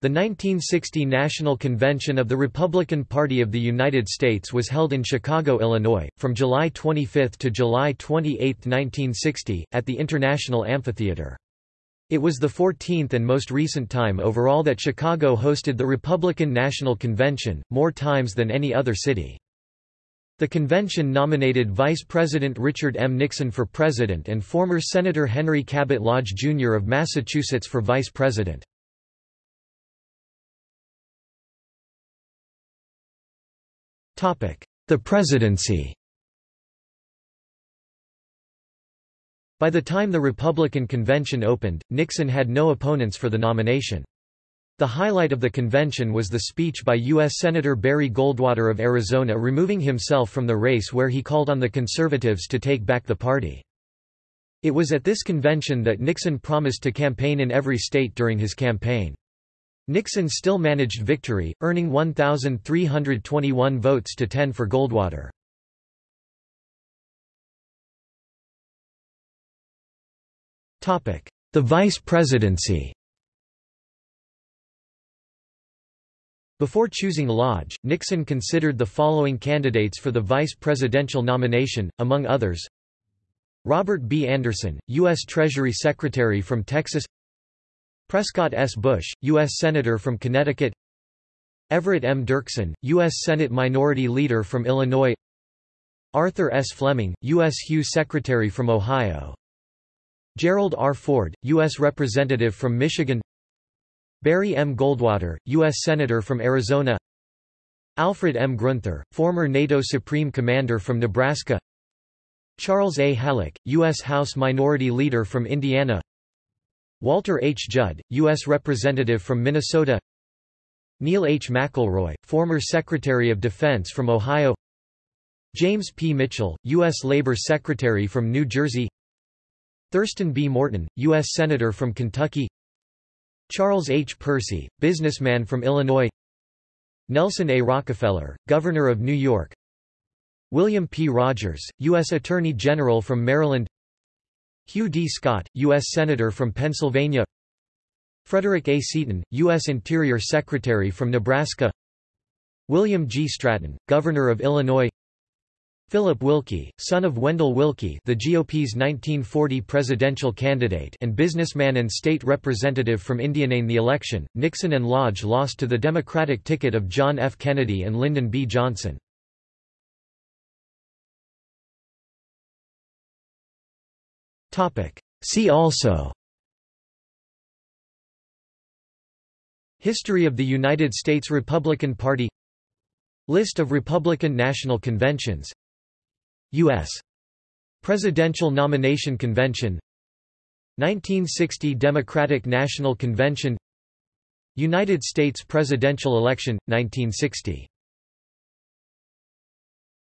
The 1960 National Convention of the Republican Party of the United States was held in Chicago, Illinois, from July 25 to July 28, 1960, at the International Amphitheater. It was the 14th and most recent time overall that Chicago hosted the Republican National Convention, more times than any other city. The convention nominated Vice President Richard M. Nixon for president and former Senator Henry Cabot Lodge, Jr. of Massachusetts for vice president. The presidency By the time the Republican convention opened, Nixon had no opponents for the nomination. The highlight of the convention was the speech by U.S. Senator Barry Goldwater of Arizona removing himself from the race where he called on the conservatives to take back the party. It was at this convention that Nixon promised to campaign in every state during his campaign. Nixon still managed victory, earning 1,321 votes to 10 for Goldwater. The vice presidency Before choosing Lodge, Nixon considered the following candidates for the vice presidential nomination, among others Robert B. Anderson, U.S. Treasury Secretary from Texas Prescott S. Bush, U.S. Senator from Connecticut Everett M. Dirksen, U.S. Senate Minority Leader from Illinois Arthur S. Flemming, U.S. HEW Secretary from Ohio Gerald R. Ford, U.S. Representative from Michigan Barry M. Goldwater, U.S. Senator from Arizona Alfred M. Gruenther, former NATO Supreme Commander from Nebraska Charles A. Halleck, U.S. House Minority Leader from Indiana Walter H. Judd, U.S. Representative from Minnesota Neil H. McElroy, former Secretary of Defense from Ohio James P. Mitchell, U.S. Labor Secretary from New Jersey Thurston B. Morton, U.S. Senator from Kentucky Charles H. Percy, businessman from Illinois Nelson A. Rockefeller, Governor of New York William P. Rogers, U.S. Attorney General from Maryland Hugh D. Scott, U.S. Senator from Pennsylvania Frederick A. Seaton, U.S. Interior Secretary from Nebraska William G. Stratton, Governor of Illinois Philip Willkie, son of Wendell Willkie the GOP's 1940 presidential candidate and businessman and state representative from Indiana in the election, Nixon and Lodge lost to the Democratic ticket of John F. Kennedy and Lyndon B. Johnson. See also. History of the United States Republican Party. List of Republican National Conventions. U.S. Presidential Nomination Convention. 1960 Democratic National Convention. United States presidential election, 1960